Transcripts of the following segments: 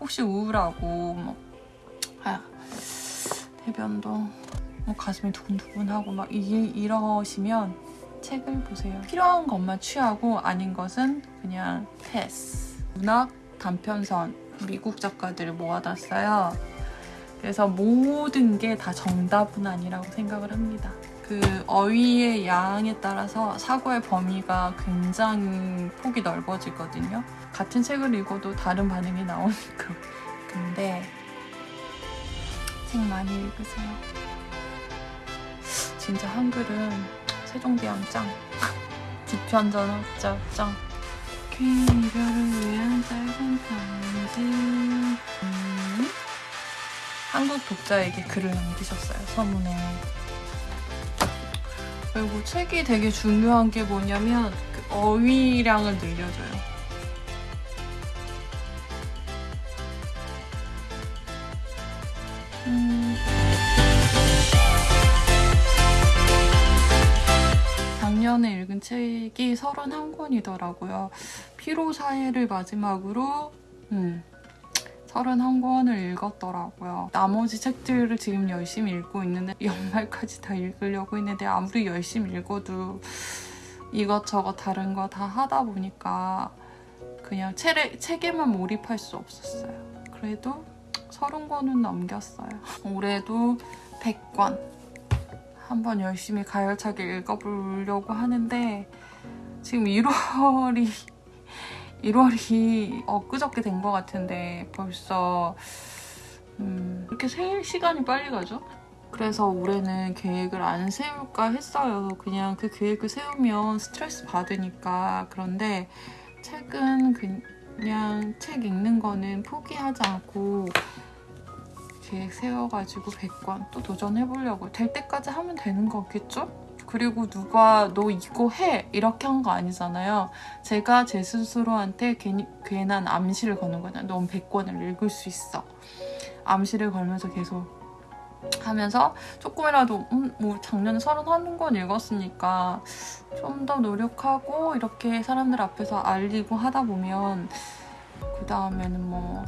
혹시 우울하고 뭐 아, 대변도 뭐 가슴이 두근두근하고 막 이, 이러시면 책을 보세요. 필요한 것만 취하고 아닌 것은 그냥 패스. 문학 단편선 미국 작가들을 모아놨어요. 그래서 모든 게 다 정답은 아니라고 생각을 합니다. 그 어휘의 양에 따라서 사고의 범위가 굉장히 폭이 넓어지거든요. 같은 책을 읽어도 다른 반응이 나오니까. 근데 책 많이 읽으세요. 진짜 한글은 세종대왕 짱. 지편전학자 짱. 괜히 이별을 위한 짧은 편지. 음. 한국 독자에게 글을 남기셨어요, 서문에. 그리고 책이 되게 중요한 게 뭐냐면 그 어휘량을 늘려줘요. 음. 작년에 읽은 책이 31권이더라고요. 피로 사회를 마지막으로 음, 31권을 읽었더라고요. 나머지 책들을 지금 열심히 읽고 있는데 연말까지 다 읽으려고 했는데 아무리 열심히 읽어도 이것저것 다른 거 다 하다 보니까 그냥 책에, 책에만 몰입할 수 없었어요. 그래도 30권은 넘겼어요. 올해도 100권 한번 열심히 가열차게 읽어보려고 하는데 지금 1월이 1월이 엊그저께 된 것 같은데 벌써 음, 이렇게 세 시간이 빨리 가죠? 그래서 올해는 계획을 안 세울까 했어요. 그냥 그 계획을 세우면 스트레스 받으니까. 그런데 책은 그냥 책 읽는 거는 포기하지 않고 계획 세워가지고 100권 또 도전해보려고. 될 때까지 하면 되는 거겠죠? 그리고 누가 너 이거 해 이렇게 한 거 아니잖아요. 제가 제 스스로한테 괜히, 괜한 암시를 거는 거잖아요. 넌 100권을 읽을 수 있어. 암시를 걸면서 계속 하면서 조금이라도 음, 뭐 작년에 31권 읽었으니까 좀 더 노력하고 이렇게 사람들 앞에서 알리고 하다 보면 그 다음에는 뭐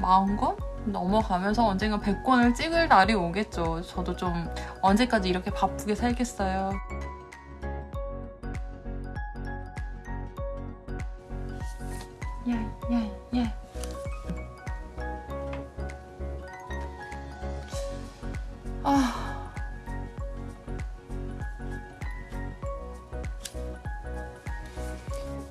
40권? 넘어가면서 언젠가 100권을 찍을 날이 오겠죠. 저도 좀 언제까지 이렇게 바쁘게 살겠어요. 예, 예, 예. 아.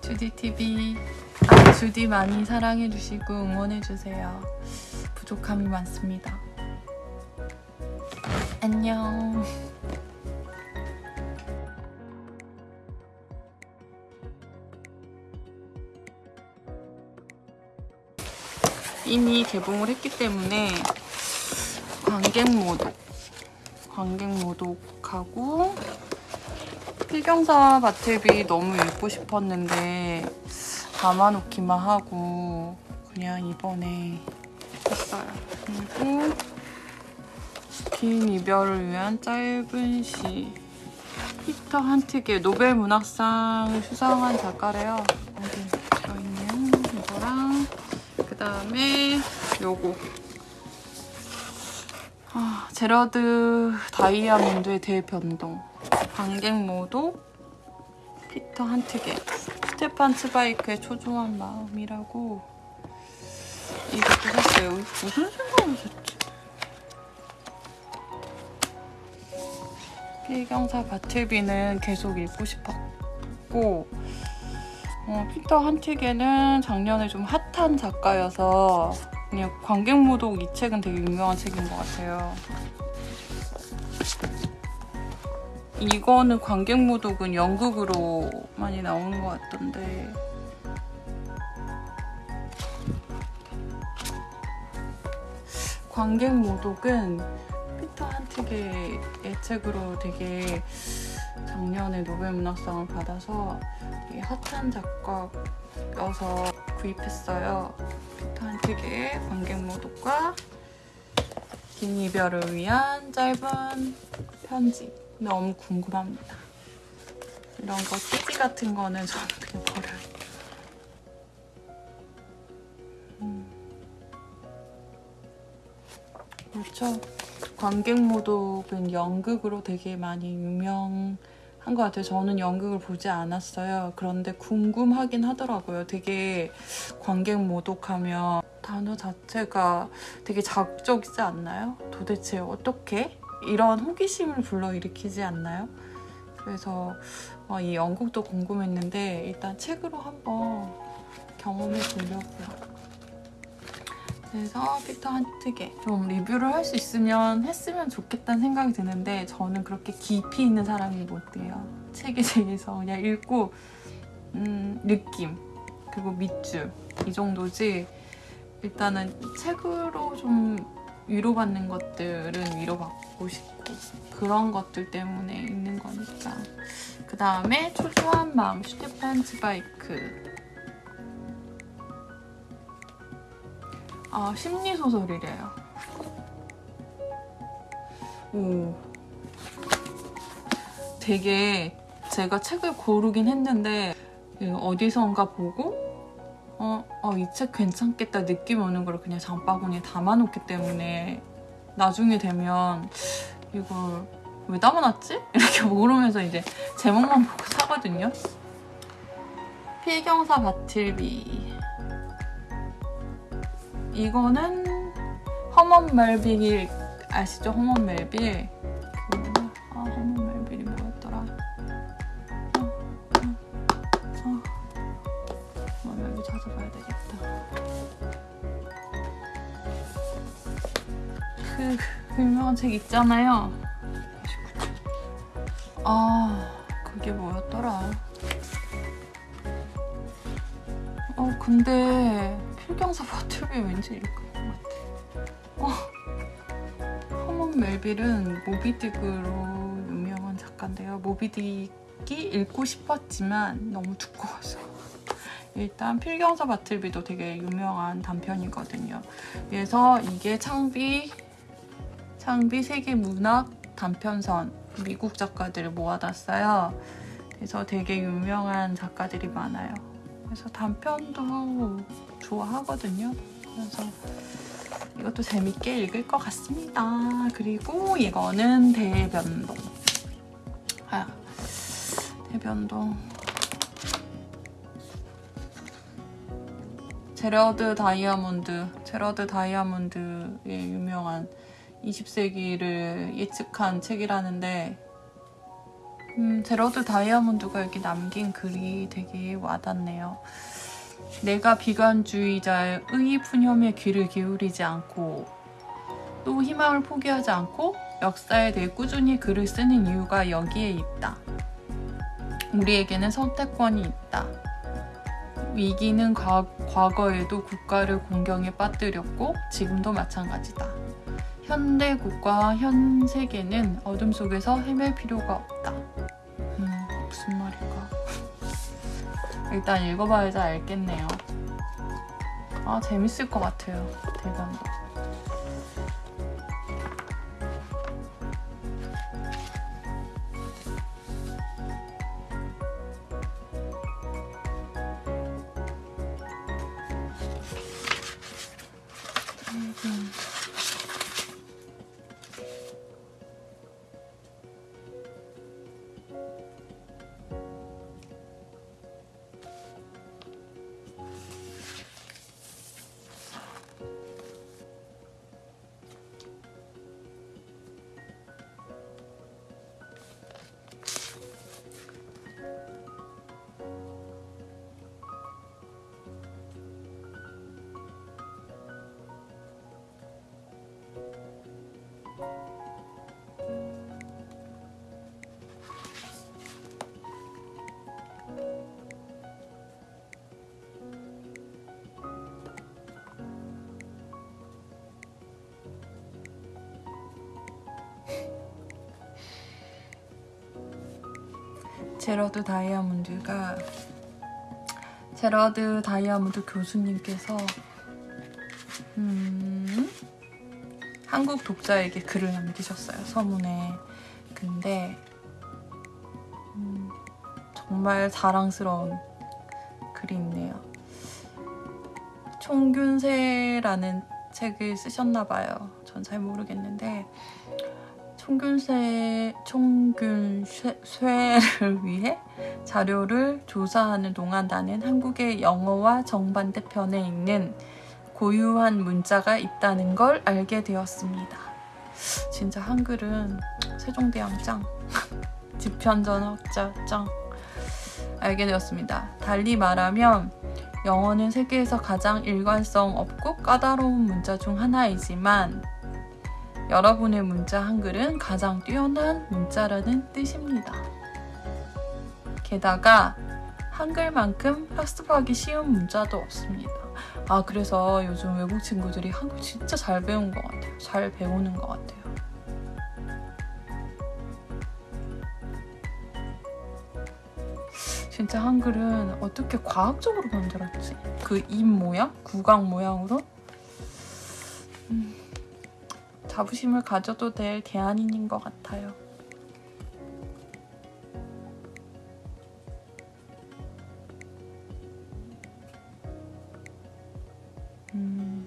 주디TV 아, 주디 많이 사랑해주시고 응원해주세요. 부족함이 많습니다. 안녕. 이미 개봉을 했기 때문에 관객 모독, 관객 모독하고 필경사 바틀비 너무 읽고 싶었는데 담아놓기만 하고 그냥 이번에. 그리고 긴 이별을 위한 짧은 시. 피터 한트게 노벨 문학상을 수상한 작가래요. 여기 들어있는 이거랑 그 다음에 요거. 아, 제러드 다이아몬드의 대변동. 관객 모독 페터 한트케 스테판 츠바이크의 초조한 마음이라고 이것도 샀어요. 무슨 생각을 샀지? 필경사 바틀비는 계속 읽고 싶었고 어, 피터 한티게는 작년에 좀 핫한 작가여서 그냥 관객모독 이 책은 되게 유명한 책인 것 같아요. 이거는 관객모독은 연극으로 많이 나오는 것 같던데 관객 모독은 피터 한틱의 책으로 되게 작년에 노벨 문학상을 받아서 되게 핫한 작가여서 구입했어요. 피터 한틱의 관객 모독과 긴 이별을 위한 짧은 편지 너무 궁금합니다. 이런 거 띠지 같은 거는 저는 그냥 그렇죠. 관객모독은 연극으로 되게 많이 유명한 것 같아요. 저는 연극을 보지 않았어요. 그런데 궁금하긴 하더라고요. 되게 관객모독하면 단어 자체가 되게 자극적이지 않나요? 도대체 어떻게 이런 호기심을 불러일으키지 않나요? 그래서 어, 이 연극도 궁금했는데 일단 책으로 한번 경험해 보려고요. 그래서 피터 한트게 좀 리뷰를 할 수 있으면 했으면 좋겠다는 생각이 드는데 저는 그렇게 깊이 있는 사람이 못 돼요. 책에 대해서 그냥 읽고 음, 느낌 그리고 밑줄 이 정도지. 일단은 책으로 좀 위로받는 것들은 위로받고 싶고 그런 것들 때문에 읽는 거니까. 그 다음에 초조한 마음 슈테판 츠바이크 아 심리소설이래요 오 되게 제가 책을 고르긴 했는데 어디선가 보고 어, 어, 이 책 괜찮겠다 느낌 오는 걸 그냥 장바구니에 담아놓기 때문에 나중에 되면 이걸 왜 담아놨지? 이렇게 모르면서 이제 제목만 보고 사거든요. 필경사 바틀비 이거는 허먼 멜빌 아시죠? 허먼 멜빌? 아 허먼 멜빌이 뭐였더라? 허먼 멜빌 찾아봐야 되겠다. 그, 그 유명한 책 있잖아요. 아 그게 뭐였더라? 어 근데 필경사 바틀비 왠지 읽을 것 같아 어. 허먼 멜빌은 모비딕으로 유명한 작가인데요 모비딕이 읽고 싶었지만 너무 두꺼워서 일단 필경사 바틀비도 되게 유명한 단편이거든요 그래서 이게 창비 창비 세계문학 단편선 미국 작가들을 모아놨어요. 그래서 되게 유명한 작가들이 많아요. 그래서 단편도 좋아하거든요. 그래서 이것도 재밌게 읽을 것 같습니다. 그리고 이거는 대변동. 아, 대변동. 제러드 다이아몬드, 제러드 다이아몬드의 유명한 20세기를 예측한 책이라는데 음, 제러드 다이아몬드가 여기 남긴 글이 되게 와닿네요. 내가 비관주의자의 푸념에 귀를 기울이지 않고 또 희망을 포기하지 않고 역사에 대해 꾸준히 글을 쓰는 이유가 여기에 있다. 우리에게는 선택권이 있다. 위기는 과, 과거에도 국가를 공경에 빠뜨렸고 지금도 마찬가지다. 현대 국가 현 세계는 어둠 속에서 헤맬 필요가 없다. 일단 읽어봐야지 알겠네요. 아, 재밌을 것 같아요. 대단도. 제러드 다이아몬드가 제러드 다이아몬드 교수님께서 음, 한국 독자에게 글을 남기셨어요 서문에. 근데 음, 정말 자랑스러운 글이 있네요. 총균세라는 책을 쓰셨나 봐요. 전 잘 모르겠는데 총균쇠 총균쇠를 위해 자료를 조사하는 동안 나는 한국의 영어와 정반대편에 있는 고유한 문자가 있다는 걸 알게 되었습니다. 진짜 한글은 세종대왕 짱, 집현전학자 짱 알게 되었습니다. 달리 말하면 영어는 세계에서 가장 일관성 없고 까다로운 문자 중 하나이지만 여러분의 문자 한글은 가장 뛰어난 문자라는 뜻입니다. 게다가 한글만큼 학습하기 쉬운 문자도 없습니다. 아 그래서 요즘 외국 친구들이 한글 진짜 잘 배운 것 같아요. 잘 배우는 것 같아요. 진짜 한글은 어떻게 과학적으로 만들었지? 그 입 모양? 구강 모양으로? 자부심을 가져도 될 대안인 것 같아요. 음.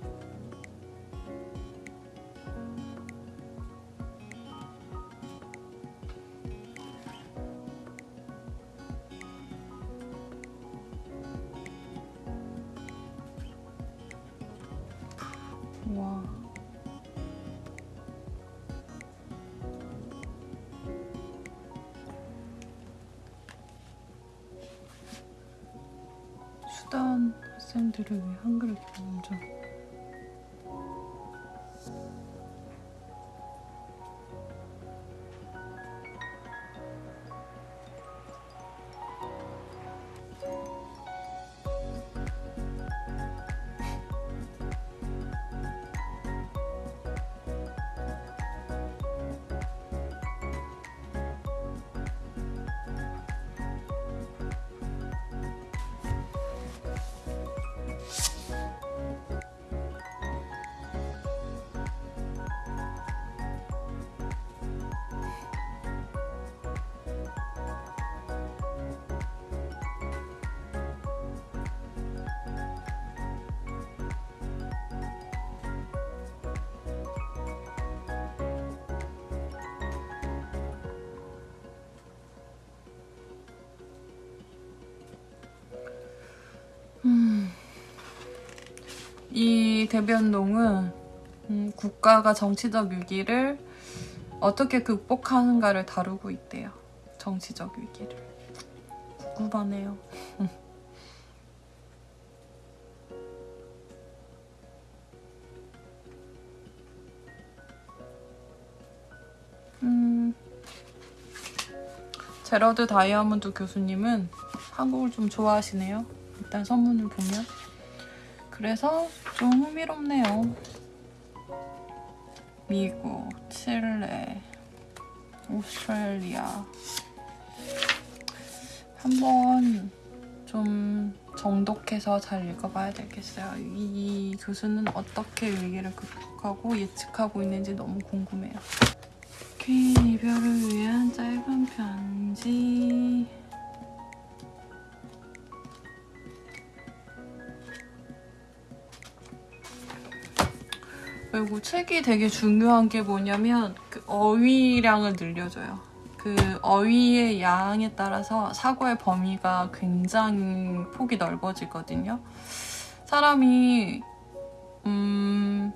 와. 학생들을 위해 한글 교문전. 이 대변동은 음, 국가가 정치적 위기를 어떻게 극복하는가를 다루고 있대요. 정치적 위기를. 궁금하네요. 음, 제러드 다이아몬드 교수님은 한국을 좀 좋아하시네요. 일단 선문을 보면. 그래서 좀 흥미롭네요. 미국, 칠레, 오스트레일리아. 한번 좀 정독해서 잘 읽어봐야 되겠어요. 이 교수는 어떻게 위기를 극복하고 예측하고 있는지 너무 궁금해요. 퀸 이별을 위한 짧은 편지. 그리고 책이 되게 중요한 게 뭐냐면 그 어휘량을 늘려줘요. 그 어휘의 양에 따라서 사고의 범위가 굉장히 폭이 넓어지거든요. 사람이 음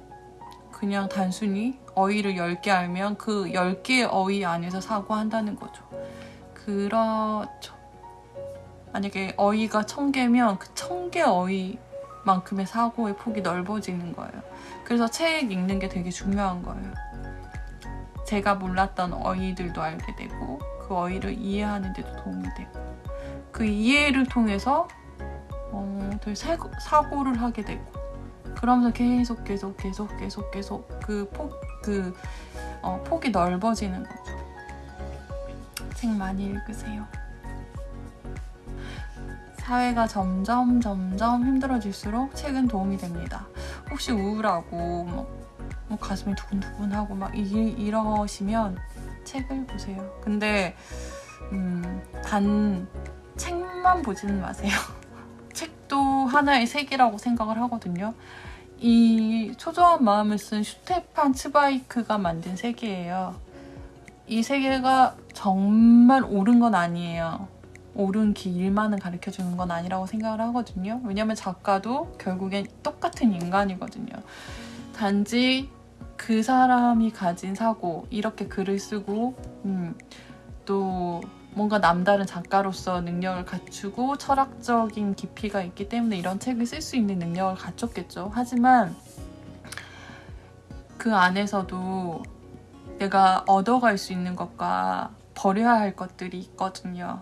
그냥 단순히 어휘를 10개 알면 그 10개의 어휘 안에서 사고한다는 거죠. 그렇죠. 만약에 어휘가 1000개면 그 1000개 어휘 만큼의 사고의 폭이 넓어지는 거예요. 그래서 책 읽는 게 되게 중요한 거예요. 제가 몰랐던 어휘들도 알게 되고 그 어휘를 이해하는 데도 도움이 되고 그 이해를 통해서 어, 더 사고를 하게 되고 그러면서 계속 계속 계속 계속 계속 그 폭, 그 어, 폭이 넓어지는 거죠. 책 많이 읽으세요. 사회가 점점 점점 힘들어질수록 책은 도움이 됩니다. 혹시 우울하고 뭐, 뭐 가슴이 두근두근하고 막 이, 이러시면 책을 보세요. 근데 음, 단 책만 보지는 마세요. 책도 하나의 색이라고 생각을 하거든요. 이 초조한 마음을 쓴 슈테판 츠바이크가 만든 세계예요. 이 세계가 정말 옳은 건 아니에요. 옳은 길만은 가르쳐 주는 건 아니라고 생각을 하거든요. 왜냐면 작가도 결국엔 똑같은 인간이거든요. 단지 그 사람이 가진 사고, 이렇게 글을 쓰고, 음, 또 뭔가 남다른 작가로서 능력을 갖추고 철학적인 깊이가 있기 때문에 이런 책을 쓸 수 있는 능력을 갖췄겠죠. 하지만 그 안에서도 내가 얻어갈 수 있는 것과 버려야 할 것들이 있거든요.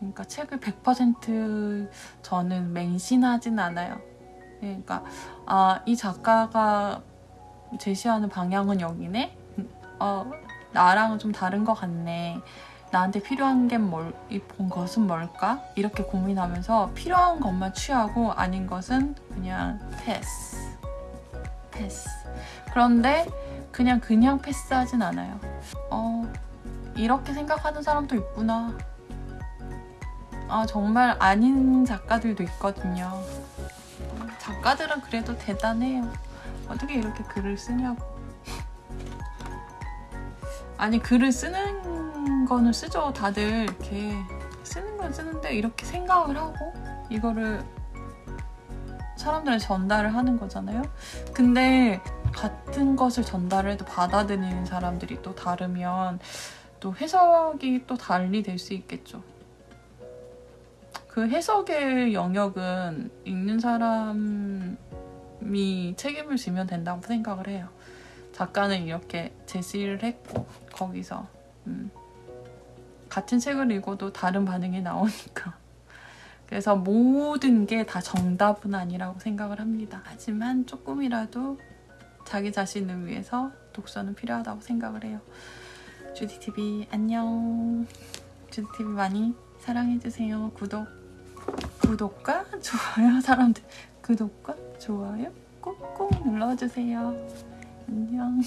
그러니까 책을 100% 저는 맹신하진 않아요. 그러니까 아, 이 작가가 제시하는 방향은 여기네. 어, 나랑은 좀 다른 것 같네. 나한테 필요한 게 뭘, 본 것은 뭘까? 이렇게 고민하면서 필요한 것만 취하고 아닌 것은 그냥 패스. 패스. 그런데 그냥 그냥 패스하진 않아요. 어, 이렇게 생각하는 사람도 있구나. 아, 정말 아닌 작가들도 있거든요. 작가들은 그래도 대단해요. 어떻게 이렇게 글을 쓰냐고. 아니, 글을 쓰는 거는 쓰죠. 다들 이렇게 쓰는 건 쓰는데 이렇게 생각을 하고 이거를 사람들한테 전달을 하는 거잖아요. 근데 같은 것을 전달을 해도 받아들이는 사람들이 또 다르면 또 해석이 또 달리 될 수 있겠죠. 그 해석의 영역은 읽는 사람이 책임을 지면 된다고 생각을 해요. 작가는 이렇게 제시를 했고 거기서 음, 같은 책을 읽어도 다른 반응이 나오니까 그래서 모든 게 다 정답은 아니라고 생각을 합니다. 하지만 조금이라도 자기 자신을 위해서 독서는 필요하다고 생각을 해요. 주디TV 안녕. 주디TV 많이 사랑해주세요. 구독, 구독과 좋아요 사람들 구독과 좋아요 꾹꾹 눌러주세요. 안녕.